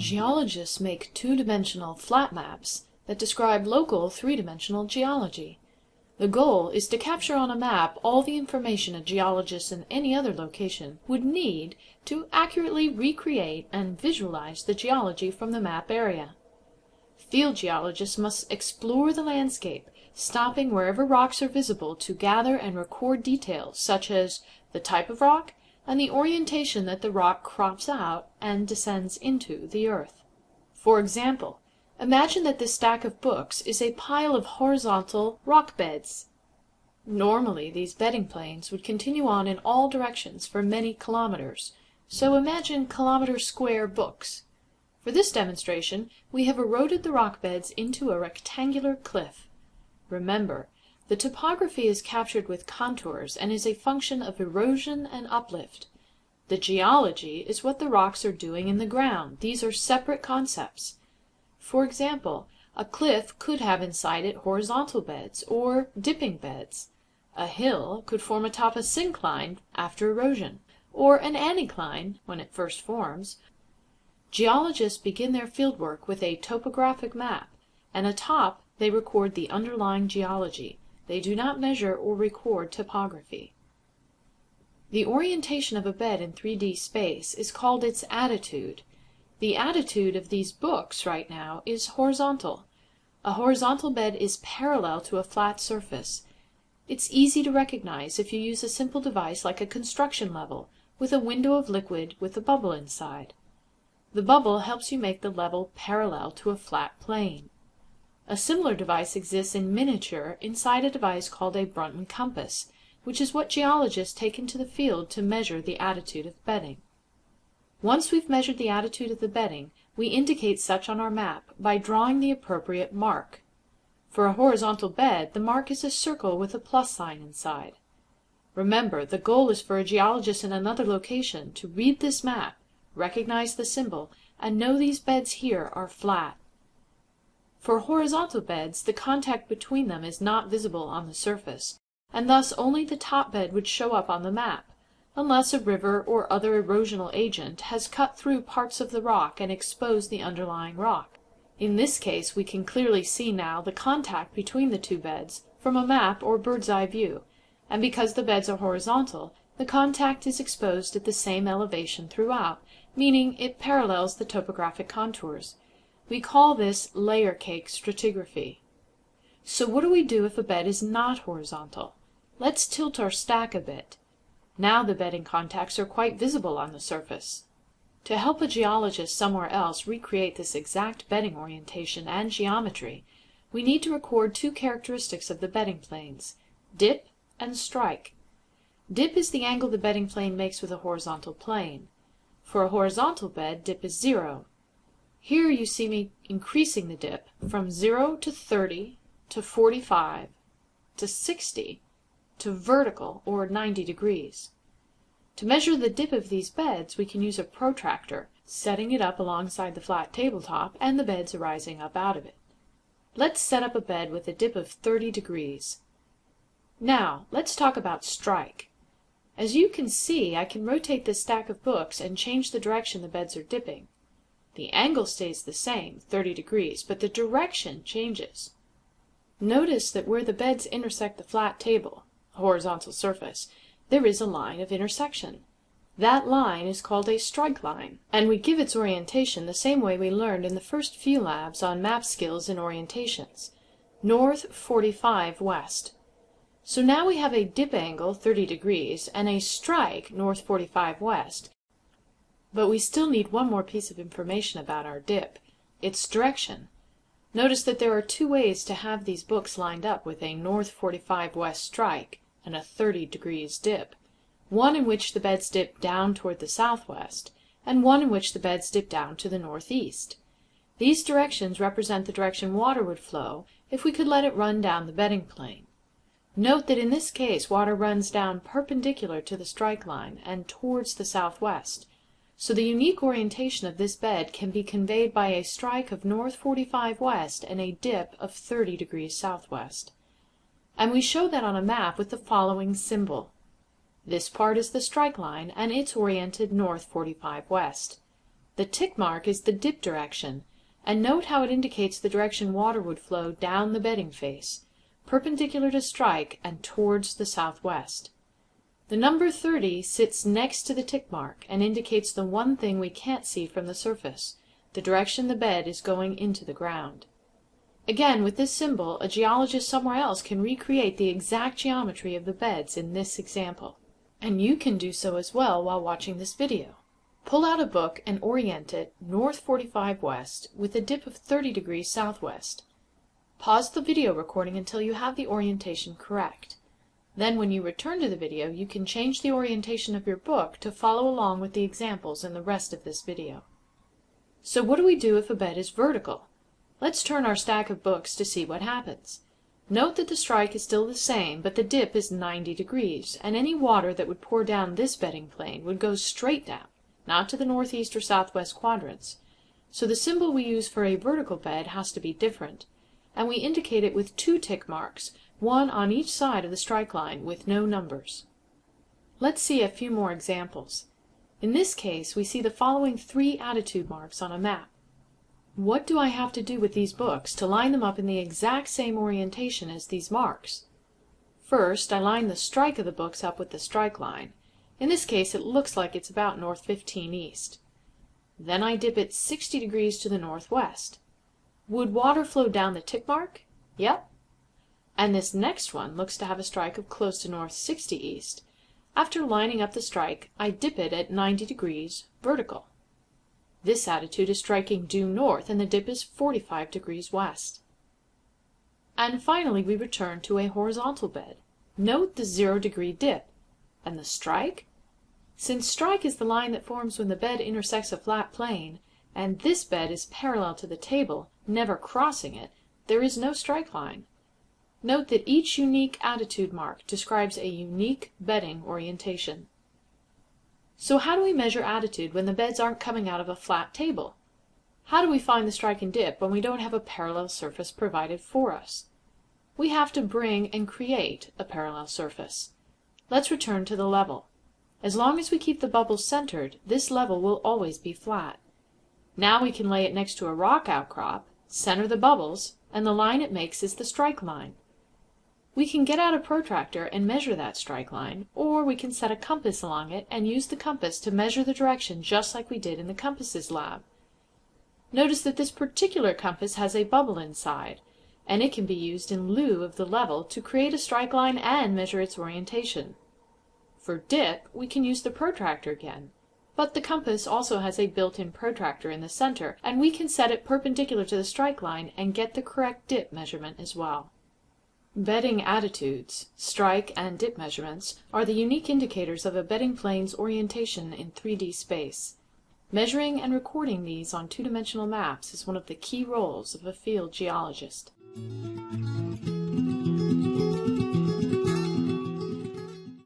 Geologists make two-dimensional flat maps that describe local three-dimensional geology. The goal is to capture on a map all the information a geologist in any other location would need to accurately recreate and visualize the geology from the map area. Field geologists must explore the landscape, stopping wherever rocks are visible to gather and record details such as the type of rock and the orientation that the rock crops out and descends into the earth. For example, imagine that this stack of books is a pile of horizontal rock beds. Normally these bedding planes would continue on in all directions for many kilometers, so imagine kilometer square books. For this demonstration we have eroded the rock beds into a rectangular cliff. Remember, the topography is captured with contours and is a function of erosion and uplift. The geology is what the rocks are doing in the ground. These are separate concepts. For example, a cliff could have inside it horizontal beds or dipping beds. A hill could form atop a syncline after erosion, or an anticline when it first forms. Geologists begin their fieldwork with a topographic map, and atop they record the underlying geology. They do not measure or record topography. The orientation of a bed in 3D space is called its attitude. The attitude of these books right now is horizontal. A horizontal bed is parallel to a flat surface. It's easy to recognize if you use a simple device like a construction level, with a window of liquid with a bubble inside. The bubble helps you make the level parallel to a flat plane. A similar device exists in miniature inside a device called a Brunton compass, which is what geologists take into the field to measure the attitude of bedding. Once we've measured the attitude of the bedding, we indicate such on our map by drawing the appropriate mark. For a horizontal bed the mark is a circle with a plus sign inside. Remember, the goal is for a geologist in another location to read this map, recognize the symbol, and know these beds here are flat. For horizontal beds the contact between them is not visible on the surface, and thus only the top bed would show up on the map, unless a river or other erosional agent has cut through parts of the rock and exposed the underlying rock. In this case we can clearly see now the contact between the two beds from a map or bird's eye view, and because the beds are horizontal, the contact is exposed at the same elevation throughout, meaning it parallels the topographic contours. We call this layer cake stratigraphy. So what do we do if a bed is not horizontal? Let's tilt our stack a bit. Now the bedding contacts are quite visible on the surface. To help a geologist somewhere else recreate this exact bedding orientation and geometry, we need to record two characteristics of the bedding planes, dip and strike. Dip is the angle the bedding plane makes with a horizontal plane. For a horizontal bed, dip is zero, here you see me increasing the dip from 0 to 30 to 45 to 60 to vertical or 90 degrees. To measure the dip of these beds we can use a protractor, setting it up alongside the flat tabletop and the beds arising up out of it. Let's set up a bed with a dip of 30 degrees. Now let's talk about strike. As you can see I can rotate this stack of books and change the direction the beds are dipping. The angle stays the same, 30 degrees, but the direction changes. Notice that where the beds intersect the flat table (horizontal surface) there is a line of intersection. That line is called a strike line, and we give its orientation the same way we learned in the first few labs on map skills and orientations, north 45 west. So now we have a dip angle 30 degrees and a strike north 45 west. But we still need one more piece of information about our dip, its direction. Notice that there are two ways to have these books lined up with a north 45 west strike and a 30 degrees dip, one in which the beds dip down toward the southwest, and one in which the beds dip down to the northeast. These directions represent the direction water would flow if we could let it run down the bedding plane. Note that in this case water runs down perpendicular to the strike line and towards the southwest. So the unique orientation of this bed can be conveyed by a strike of north 45 west and a dip of 30 degrees southwest. And we show that on a map with the following symbol. This part is the strike line and it's oriented north 45 west. The tick mark is the dip direction, and note how it indicates the direction water would flow down the bedding face, perpendicular to strike and towards the southwest. The number 30 sits next to the tick mark and indicates the one thing we can't see from the surface, the direction the bed is going into the ground. Again, with this symbol, a geologist somewhere else can recreate the exact geometry of the beds in this example. And you can do so as well while watching this video. Pull out a book and orient it north 45 west with a dip of 30 degrees southwest. Pause the video recording until you have the orientation correct. Then when you return to the video, you can change the orientation of your book to follow along with the examples in the rest of this video. So what do we do if a bed is vertical? Let's turn our stack of books to see what happens. Note that the strike is still the same, but the dip is 90 degrees, and any water that would pour down this bedding plane would go straight down, not to the northeast or southwest quadrants. So the symbol we use for a vertical bed has to be different, and we indicate it with two tick marks, one on each side of the strike line, with no numbers. Let's see a few more examples. In this case we see the following three attitude marks on a map. What do I have to do with these books to line them up in the exact same orientation as these marks? First, I line the strike of the books up with the strike line. In this case it looks like it's about north 15 east. Then I dip it 60 degrees to the northwest. Would water flow down the tick mark? Yep. And this next one looks to have a strike of close to north 60 east. After lining up the strike, I dip it at 90 degrees vertical. This attitude is striking due north and the dip is 45 degrees west. And finally we return to a horizontal bed. Note the zero degree dip. And the strike? Since strike is the line that forms when the bed intersects a flat plane, and this bed is parallel to the table, never crossing it, there is no strike line. Note that each unique attitude mark describes a unique bedding orientation. So how do we measure attitude when the beds aren't coming out of a flat table? How do we find the strike and dip when we don't have a parallel surface provided for us? We have to bring and create a parallel surface. Let's return to the level. As long as we keep the bubble centered, this level will always be flat. Now we can lay it next to a rock outcrop, center the bubbles, and the line it makes is the strike line. We can get out a protractor and measure that strike line, or we can set a compass along it and use the compass to measure the direction just like we did in the compasses lab. Notice that this particular compass has a bubble inside, and it can be used in lieu of the level to create a strike line and measure its orientation. For dip, we can use the protractor again, but the compass also has a built-in protractor in the center, and we can set it perpendicular to the strike line and get the correct dip measurement as well. Bedding attitudes, strike and dip measurements are the unique indicators of a bedding plane's orientation in 3D space. Measuring and recording these on two-dimensional maps is one of the key roles of a field geologist.